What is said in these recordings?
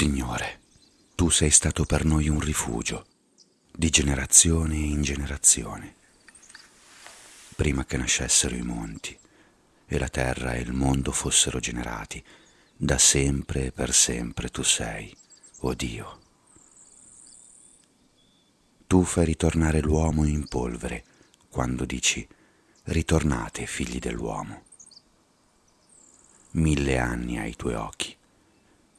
Signore, tu sei stato per noi un rifugio, di generazione in generazione. Prima che nascessero i monti e la terra e il mondo fossero generati, da sempre e per sempre tu sei, o oh Dio. Tu fai ritornare l'uomo in polvere quando dici ritornate figli dell'uomo. Mille anni ai tuoi occhi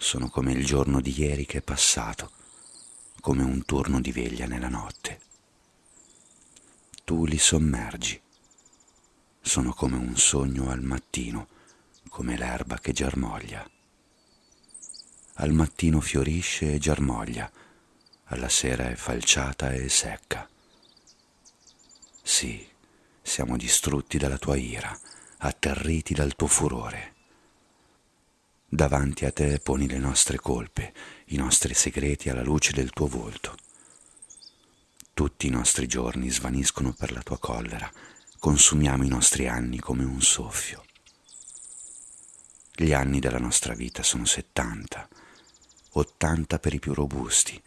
sono come il giorno di ieri che è passato, come un turno di veglia nella notte. Tu li sommergi, sono come un sogno al mattino, come l'erba che germoglia. Al mattino fiorisce e germoglia, alla sera è falciata e secca. Sì, siamo distrutti dalla tua ira, atterriti dal tuo furore. Davanti a te poni le nostre colpe, i nostri segreti alla luce del tuo volto. Tutti i nostri giorni svaniscono per la tua collera, consumiamo i nostri anni come un soffio. Gli anni della nostra vita sono settanta, ottanta per i più robusti,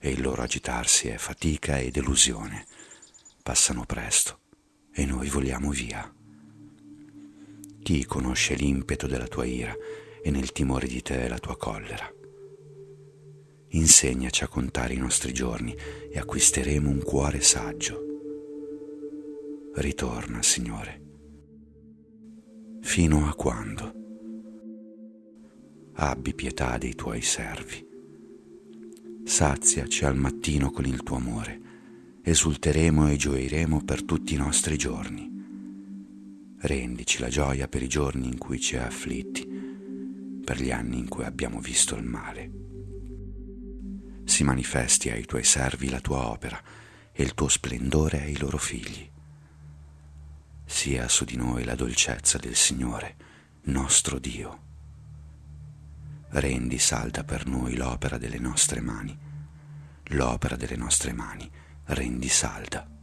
e il loro agitarsi è fatica e delusione. Passano presto e noi voliamo via. Chi conosce l'impeto della tua ira e nel timore di te la tua collera? Insegnaci a contare i nostri giorni e acquisteremo un cuore saggio. Ritorna, Signore. Fino a quando? Abbi pietà dei tuoi servi. Saziaci al mattino con il tuo amore. Esulteremo e gioiremo per tutti i nostri giorni rendici la gioia per i giorni in cui ci hai afflitti, per gli anni in cui abbiamo visto il male. Si manifesti ai tuoi servi la tua opera e il tuo splendore ai loro figli. Sia su di noi la dolcezza del Signore, nostro Dio. Rendi salda per noi l'opera delle nostre mani, l'opera delle nostre mani rendi salda.